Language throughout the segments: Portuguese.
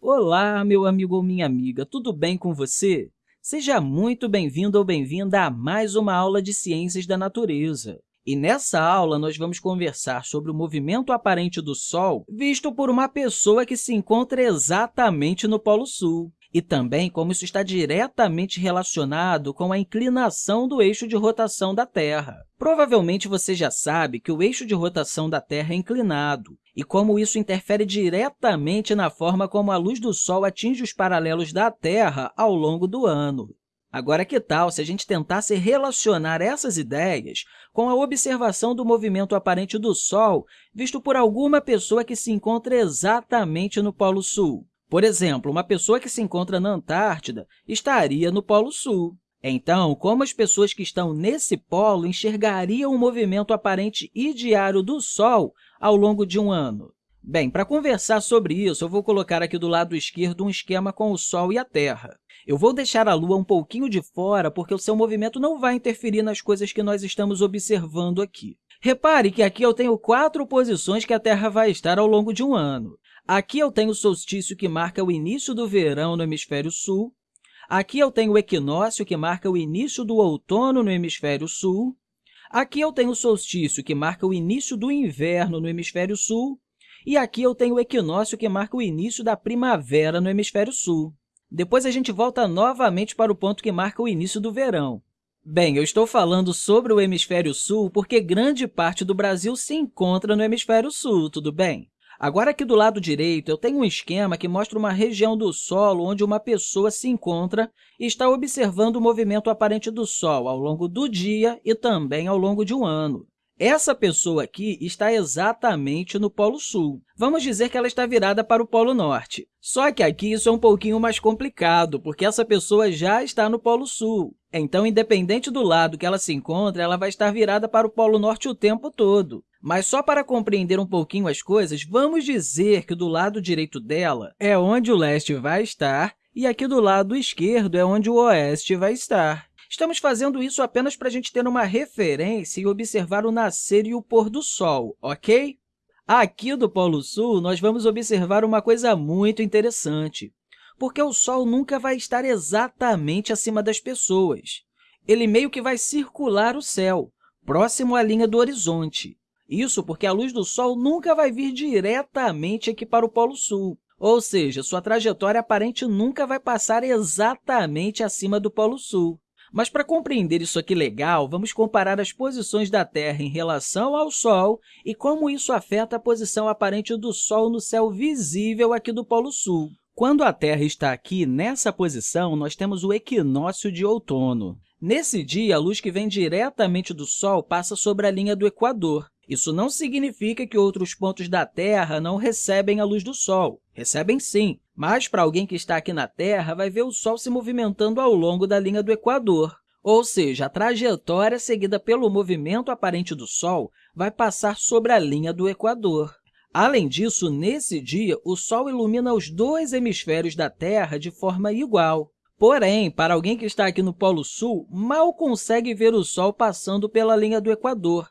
Olá, meu amigo ou minha amiga, tudo bem com você? Seja muito bem-vindo ou bem-vinda a mais uma aula de Ciências da Natureza. E nessa aula, nós vamos conversar sobre o movimento aparente do Sol visto por uma pessoa que se encontra exatamente no Polo Sul e também como isso está diretamente relacionado com a inclinação do eixo de rotação da Terra. Provavelmente você já sabe que o eixo de rotação da Terra é inclinado, e como isso interfere diretamente na forma como a luz do Sol atinge os paralelos da Terra ao longo do ano. Agora, que tal se a gente tentasse relacionar essas ideias com a observação do movimento aparente do Sol visto por alguma pessoa que se encontra exatamente no Polo Sul? Por exemplo, uma pessoa que se encontra na Antártida estaria no Polo Sul. Então, como as pessoas que estão nesse polo enxergariam o movimento aparente e diário do Sol ao longo de um ano? Bem, para conversar sobre isso, eu vou colocar aqui do lado esquerdo um esquema com o Sol e a Terra. Eu vou deixar a Lua um pouquinho de fora, porque o seu movimento não vai interferir nas coisas que nós estamos observando aqui. Repare que aqui eu tenho quatro posições que a Terra vai estar ao longo de um ano. Aqui eu tenho o solstício, que marca o início do verão no hemisfério sul. Aqui eu tenho o equinócio, que marca o início do outono no hemisfério sul. Aqui eu tenho o solstício, que marca o início do inverno no hemisfério sul. E aqui eu tenho o equinócio, que marca o início da primavera no hemisfério sul. Depois, a gente volta novamente para o ponto que marca o início do verão. Bem, eu estou falando sobre o hemisfério sul porque grande parte do Brasil se encontra no hemisfério sul, tudo bem? Agora, aqui do lado direito, eu tenho um esquema que mostra uma região do solo onde uma pessoa se encontra e está observando o movimento aparente do Sol ao longo do dia e também ao longo de um ano. Essa pessoa aqui está exatamente no Polo Sul. Vamos dizer que ela está virada para o Polo Norte. Só que aqui isso é um pouquinho mais complicado, porque essa pessoa já está no Polo Sul. Então, independente do lado que ela se encontra, ela vai estar virada para o Polo Norte o tempo todo. Mas só para compreender um pouquinho as coisas, vamos dizer que do lado direito dela é onde o leste vai estar e aqui do lado esquerdo é onde o oeste vai estar. Estamos fazendo isso apenas para a gente ter uma referência e observar o nascer e o pôr do Sol, ok? Aqui do Polo Sul, nós vamos observar uma coisa muito interessante, porque o Sol nunca vai estar exatamente acima das pessoas. Ele meio que vai circular o céu, próximo à linha do horizonte. Isso porque a luz do Sol nunca vai vir diretamente aqui para o Polo Sul, ou seja, sua trajetória aparente nunca vai passar exatamente acima do Polo Sul. Mas, para compreender isso aqui legal, vamos comparar as posições da Terra em relação ao Sol e como isso afeta a posição aparente do Sol no céu visível aqui do Polo Sul. Quando a Terra está aqui, nessa posição, nós temos o equinócio de outono. Nesse dia, a luz que vem diretamente do Sol passa sobre a linha do Equador, isso não significa que outros pontos da Terra não recebem a luz do Sol. Recebem sim, mas para alguém que está aqui na Terra, vai ver o Sol se movimentando ao longo da linha do Equador. Ou seja, a trajetória seguida pelo movimento aparente do Sol vai passar sobre a linha do Equador. Além disso, nesse dia, o Sol ilumina os dois hemisférios da Terra de forma igual. Porém, para alguém que está aqui no Polo Sul, mal consegue ver o Sol passando pela linha do Equador,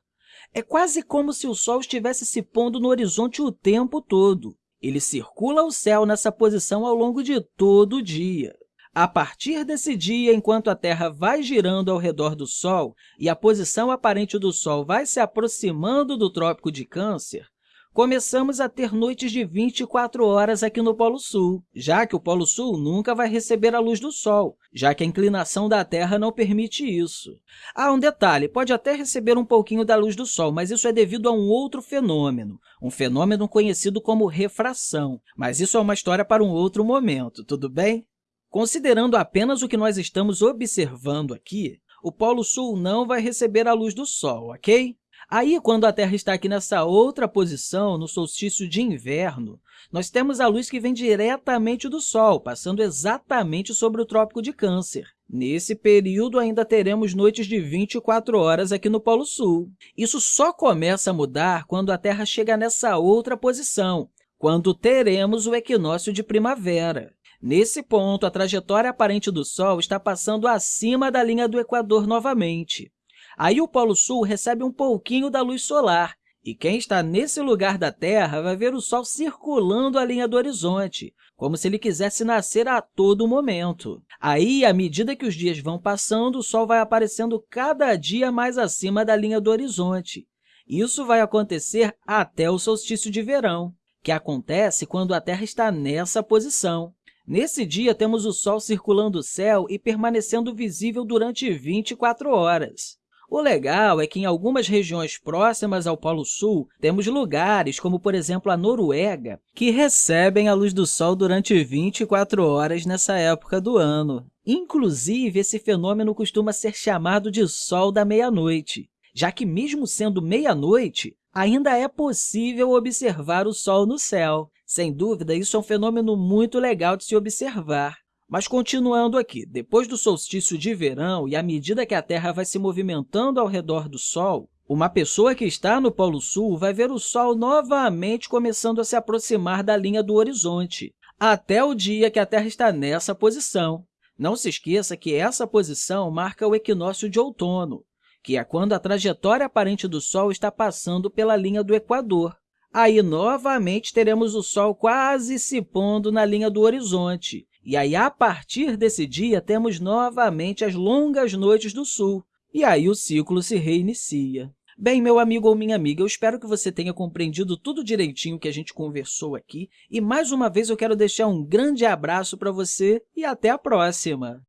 é quase como se o Sol estivesse se pondo no horizonte o tempo todo. Ele circula o céu nessa posição ao longo de todo o dia. A partir desse dia, enquanto a Terra vai girando ao redor do Sol e a posição aparente do Sol vai se aproximando do Trópico de Câncer, começamos a ter noites de 24 horas aqui no Polo Sul, já que o Polo Sul nunca vai receber a luz do Sol, já que a inclinação da Terra não permite isso. Ah, um detalhe, pode até receber um pouquinho da luz do Sol, mas isso é devido a um outro fenômeno, um fenômeno conhecido como refração, mas isso é uma história para um outro momento, tudo bem? Considerando apenas o que nós estamos observando aqui, o Polo Sul não vai receber a luz do Sol, ok? Aí, quando a Terra está aqui nessa outra posição, no solstício de inverno, nós temos a luz que vem diretamente do Sol, passando exatamente sobre o Trópico de Câncer. Nesse período, ainda teremos noites de 24 horas aqui no Polo Sul. Isso só começa a mudar quando a Terra chega nessa outra posição, quando teremos o equinócio de primavera. Nesse ponto, a trajetória aparente do Sol está passando acima da linha do Equador novamente. Aí o Polo Sul recebe um pouquinho da luz solar, E quem está nesse lugar da Terra vai ver o Sol circulando a linha do horizonte, como se ele quisesse nascer a todo momento. Aí, à medida que os dias vão passando, o Sol vai aparecendo cada dia mais acima da linha do horizonte. Isso vai acontecer até o solstício de verão, que acontece quando a Terra está nessa posição. Nesse dia, temos o Sol circulando o céu e permanecendo visível durante 24 horas. O legal é que, em algumas regiões próximas ao Polo Sul, temos lugares, como, por exemplo, a Noruega, que recebem a luz do Sol durante 24 horas nessa época do ano. Inclusive, esse fenômeno costuma ser chamado de Sol da meia-noite, já que, mesmo sendo meia-noite, ainda é possível observar o Sol no céu. Sem dúvida, isso é um fenômeno muito legal de se observar. Mas, continuando aqui, depois do solstício de verão e à medida que a Terra vai se movimentando ao redor do Sol, uma pessoa que está no Polo Sul vai ver o Sol novamente começando a se aproximar da linha do horizonte, até o dia que a Terra está nessa posição. Não se esqueça que essa posição marca o equinócio de outono, que é quando a trajetória aparente do Sol está passando pela linha do Equador. Aí, novamente, teremos o Sol quase se pondo na linha do horizonte, e aí, a partir desse dia, temos novamente as longas noites do sul, e aí o ciclo se reinicia. Bem, meu amigo ou minha amiga, eu espero que você tenha compreendido tudo direitinho que a gente conversou aqui, e mais uma vez eu quero deixar um grande abraço para você e até a próxima!